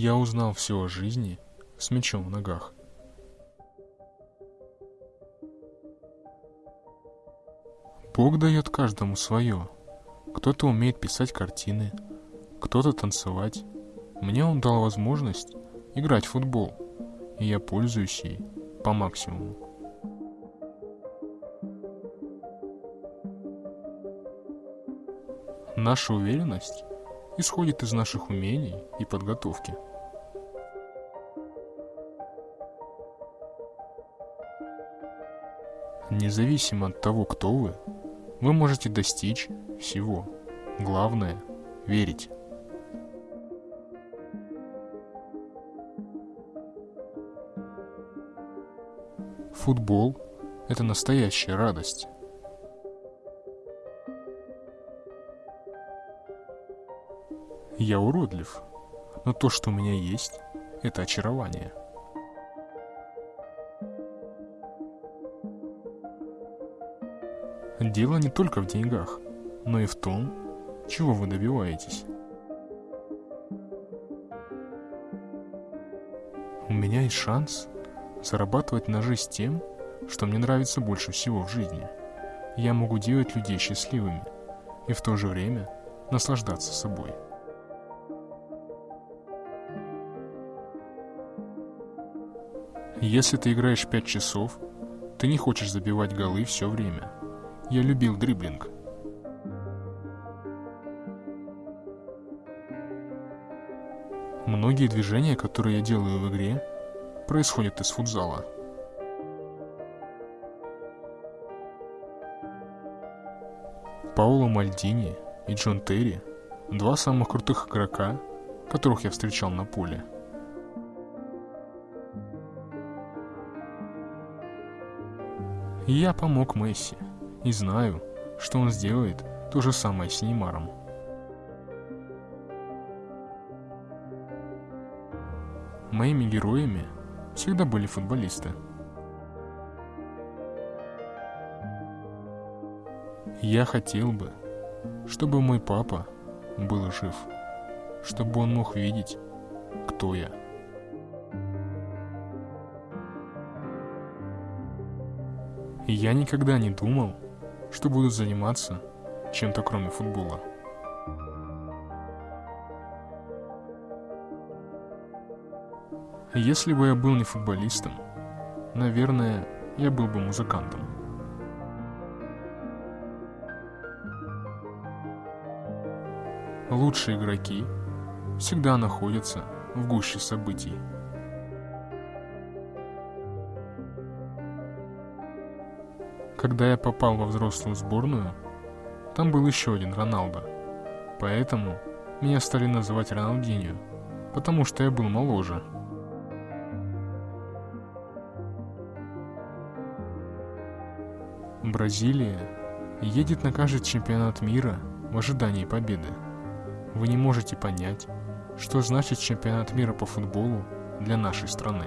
Я узнал все о жизни с мечом в ногах. Бог дает каждому свое. Кто-то умеет писать картины, кто-то танцевать. Мне он дал возможность играть в футбол, и я пользуюсь ей по максимуму. Наша уверенность исходит из наших умений и подготовки. Независимо от того, кто вы, вы можете достичь всего. Главное – верить. Футбол – это настоящая радость. Я уродлив, но то, что у меня есть, это очарование. Дело не только в деньгах, но и в том, чего вы добиваетесь. У меня есть шанс зарабатывать на жизнь тем, что мне нравится больше всего в жизни. Я могу делать людей счастливыми и в то же время наслаждаться собой. Если ты играешь 5 часов, ты не хочешь забивать голы все время. Я любил дриблинг. Многие движения, которые я делаю в игре, происходят из футзала. Пауло Мальдини и Джон Терри – два самых крутых игрока, которых я встречал на поле – я помог Месси, и знаю, что он сделает то же самое с Неймаром. Моими героями всегда были футболисты. Я хотел бы, чтобы мой папа был жив, чтобы он мог видеть, кто я. И я никогда не думал, что буду заниматься чем-то кроме футбола. Если бы я был не футболистом, наверное, я был бы музыкантом. Лучшие игроки всегда находятся в гуще событий. Когда я попал во взрослую сборную, там был еще один Роналдо. Поэтому меня стали называть Роналдиньо, потому что я был моложе. Бразилия едет на каждый чемпионат мира в ожидании победы. Вы не можете понять, что значит чемпионат мира по футболу для нашей страны.